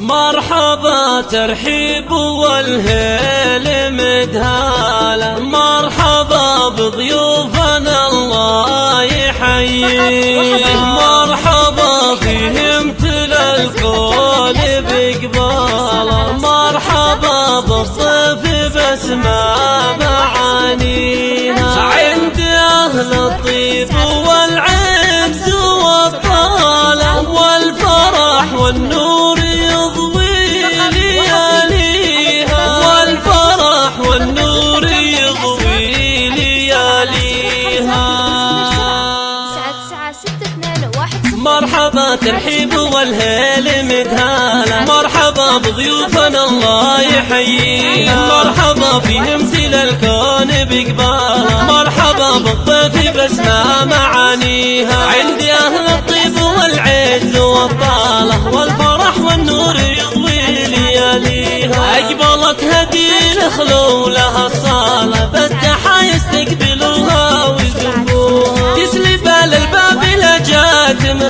مرحبا ترحيب والهيل مدهالة مرحبا بضيوفنا الله يحييه مرحبا فيهم تل الكون بقباله مرحبا بالضيف بس ما معانيها عند أهل الطيب مرحبا ترحيب والهيل مدهالة مرحبا بضيوفنا الله يحييها مرحبا فيهم سل الكون بقبالة مرحبا بالضيف بسنا معانيها. عندي أهل الطيب والعز والطالة. والفرح والنور يضوي لياليها أقبلت هدي الخلو لها الصالة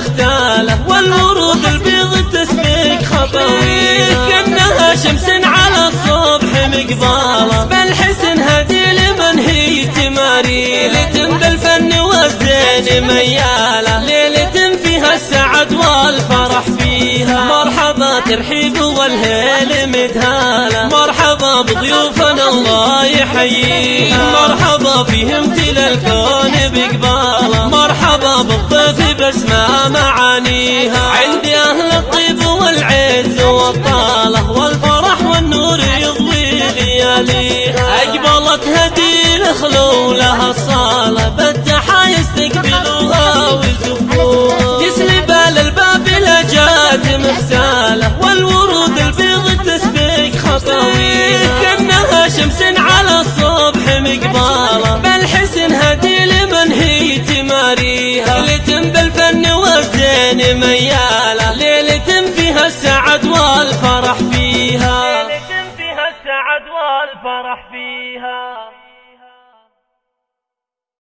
مختالة والورود البيض تسبق خطوية كأنها شمس على الصبح مقبالة. بالحسن هدي لمن هي تماري. ليلة بالفن والزين ميالة ليلة فيها السعد والفرح فيها. مرحبا ترحيب والهيل مدهالة مرحبا بضيوفنا الله يحييها. مرحبا فيهم تل الكون بقبالة مرحبا بالضيف بسمة معانيها. عندي أهل الطيب والعز والطالة والفرح والنور يضوي لياليها. أقبلت هدي الخلو لها الصالة بالتحا يستقبلوها ويزفوها. تسلي بال الباب لجات مغسالة والورود البيض تسبق خطويها كأنها شمس على الصبح مقبالة بالحسن هدي لمن هي تماريها. والزين ميالة ليلة فيها السعد والفرح فيها. ليلة فيها السعد والفرح فيها